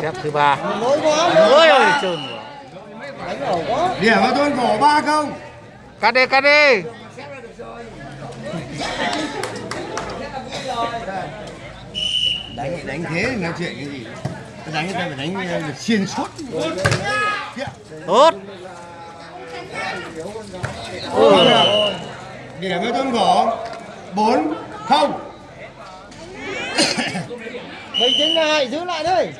Xếp thứ ba. Ôi ơi trơn quá. Điểm vào thôn cổ ba không? Cắt đi, cắt đi. Đánh đánh thế thì nói chuyện cái gì? Đánh người ta phải đánh ờ, xuyên suốt. Tốt. Ôi. Điểm vào thôn cổ bốn không. Bình tĩnh lại, giữ lại đây.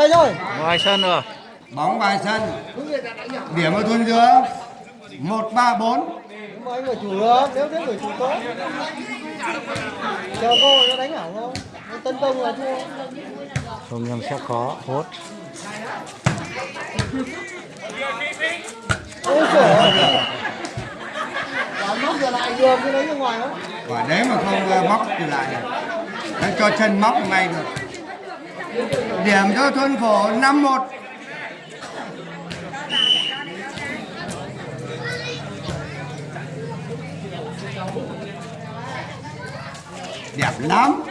Ngoài rồi. Ngoài sân rồi. Bóng bài sân. Điểm vào thôn giữa một ba bốn. Mà anh phải chủ được, nếu thế phải chủ tốt. Chờ cô nó đánh ảo không? Nó tấn công là thua. Không nhưng xếp khó. Hốt. Ôi trời ơi. Móc giờ lại được cái đấy ra ngoài không? Quả đấy mà không móc thì lại được. Đấy, cho chân móc ngay được. Điểm cho thôn phổ năm một. Đẹp lắm.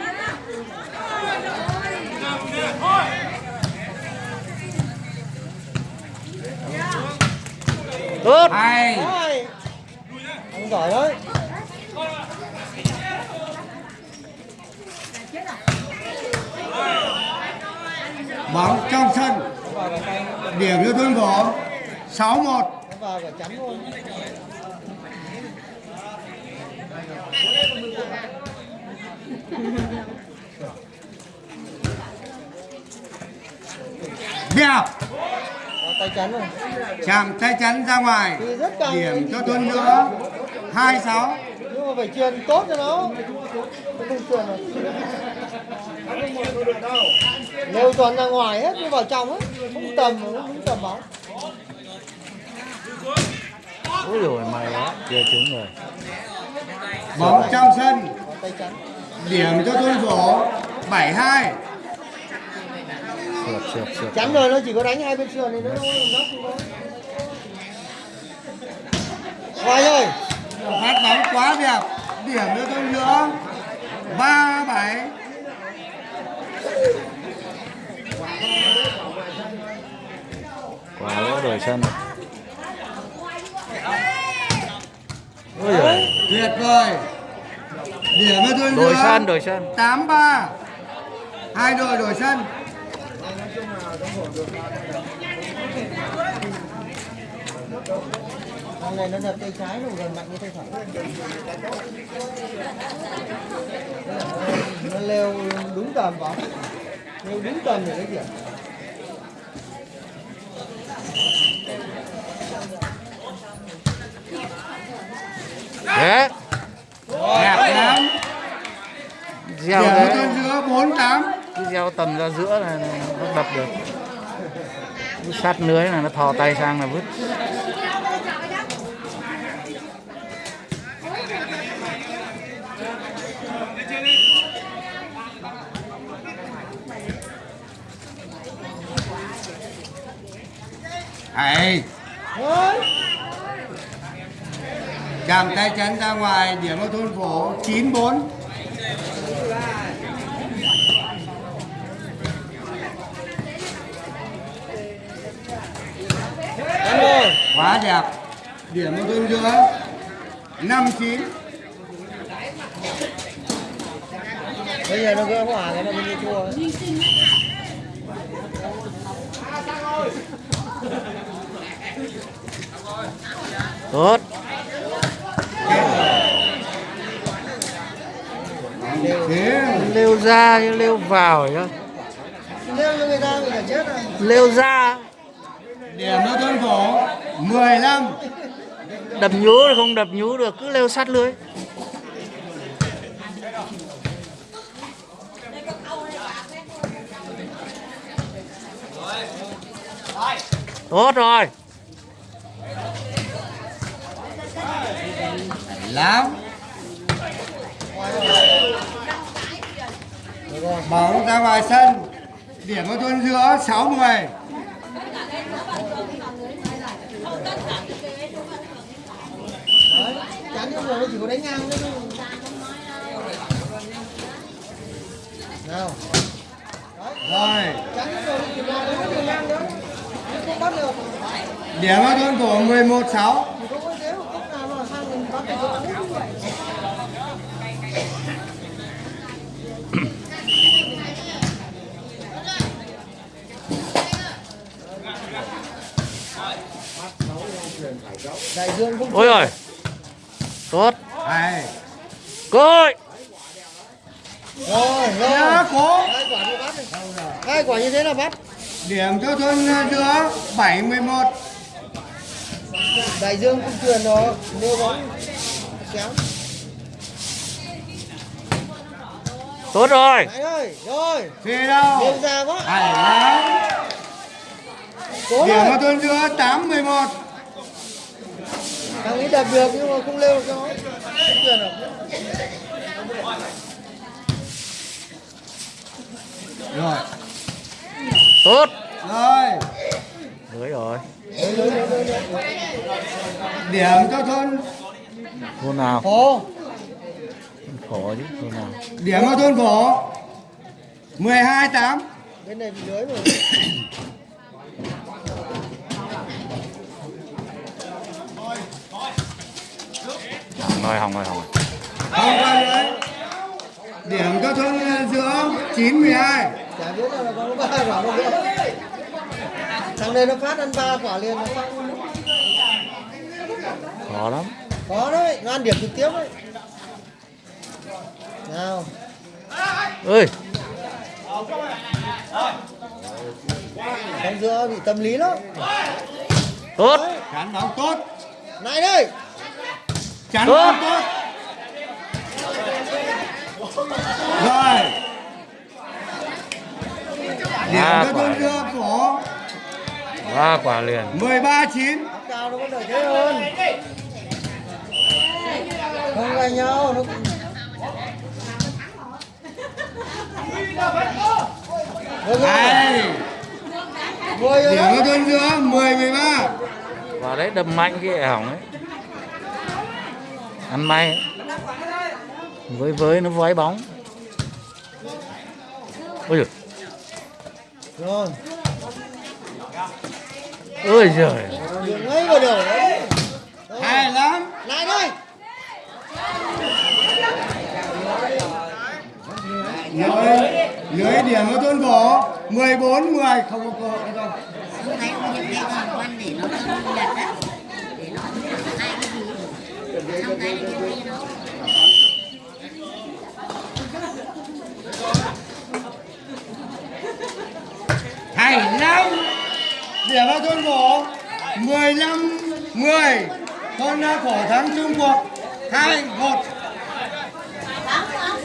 Tốt. Hay. Giỏi đấy. Bóng trong sân. Điểm cho tuân phổ 6-1. Đẹp. Tay chắn rồi. Chạm tay chắn ra ngoài. Điểm cho tuân nữa 26. nhưng mà phải truyền tốt cho nó không truyền rồi nếu toàn ra ngoài hết nhưng vào trong hết không tầm không tầm bóng Ôi rồi mày á. Kia trúng rồi. Bóng trong sân. Điểm cho thôn phổ 72. Sượt, sượt, sượt. chắn rồi nó chỉ có đánh hai bên sườn thì nó đâu có nóc ngoài rồi Phát bóng quá đẹp. Điểm cho thôn nữa 37. Sân rồi. Ôi giời. Tuyệt vời. Điểm cho thôn Đổi sân, đổi sân. 83. Hai đội đổi sân. thằng này nó đập tay trái nó gần mạnh như tay phải nó leo đúng tầm bóng leo đúng tầm để lấy điểm Thế. Đẹp lắm. Gieo thôn giữa 48. Cứ gieo tầm ra giữa là nó đập được. Cứ sát lưới là nó thò tay sang là vứt. Hay. Chạm tay chắn ra ngoài. Điểm ở thôn phố 94. Quá đẹp. Điểm ở thôn giữa 59. bây giờ nó gỡ hòa cái nó mới thua Tốt. Lêu ra chứ lêu vào chứ. rồi Lêu ra. điểm cho thôn phổ 15. Đập nhú không đập nhú được. Cứ lêu sát lưới. Tốt rồi. Lắm bóng ra ngoài sân. Điểm ở thôn giữa 60 Đấy, chắn rồi. Nó chỉ có đánh ngang thôi nào rồi điểm ở thôn cổ 11 6 ôi ơi tốt. Hay coi rồi rồi. Nhá cố hai quả đi bắt đi hai quả như thế là bắt. Điểm cho thôn giữa 7 11 đại dương không truyền đó nêu bóng kéo. Tốt rồi. Đấy ơi rồi. Đâu? Quá. Lắm cố điểm lên thôn giữa 8 11 thằng ấy đập được nhưng mà không leo được cho nó. Rồi. Tốt. Rồi. Lưới rồi. Đấy, đấy, đấy, đấy, đấy. điểm cho thôn thôn nào? Ồ, khổ chứ thôn nào? Điểm ở thôn cổ 12 8 bên này bị lưới rồi. Rồi hỏng rồi hỏng rồi không qua lưới điểm cho thôn giữa 9 12 chả biết là có ba quả đâu. Thằng này nó phát ăn ba quả liền. Nó phát khó lắm có đấy nó ăn điểm trực tiếp đấy. Nào. Ơi. Trong giữa bị tâm lý lắm. Tốt. Chắn bóng tốt. Này đây. Chắn Tốt. bóng tốt. Rồi. Điểm cho quả. thôn giữa cổ ba quả liền. 13 9 cao nó vẫn đợi thế hơn không ganh nhau nó rồi. Điểm đấy. cho thôn giữa 10 13 vào đấy đâm mạnh cái hỏng ấy. Ăn may ấy. với với nó vói bóng. Ôi giời. Rồi. Ôi giời. Hay lắm lại đây lưới lưới điểm ở thôn cổ 14 10 không có cơ hội đâu. Đó hay lắm điểm ở thôn cổ 15 10 thôn cổ thắng Trung Quốc Thank God